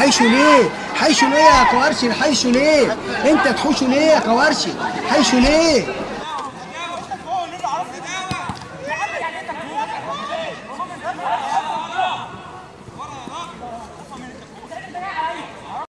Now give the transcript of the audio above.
حيشوا ليه؟ حيشوا ليه يا كوارشي حيشوا ليه؟ انت تحوشوا ليه يا كوارشي حيشوا ليه؟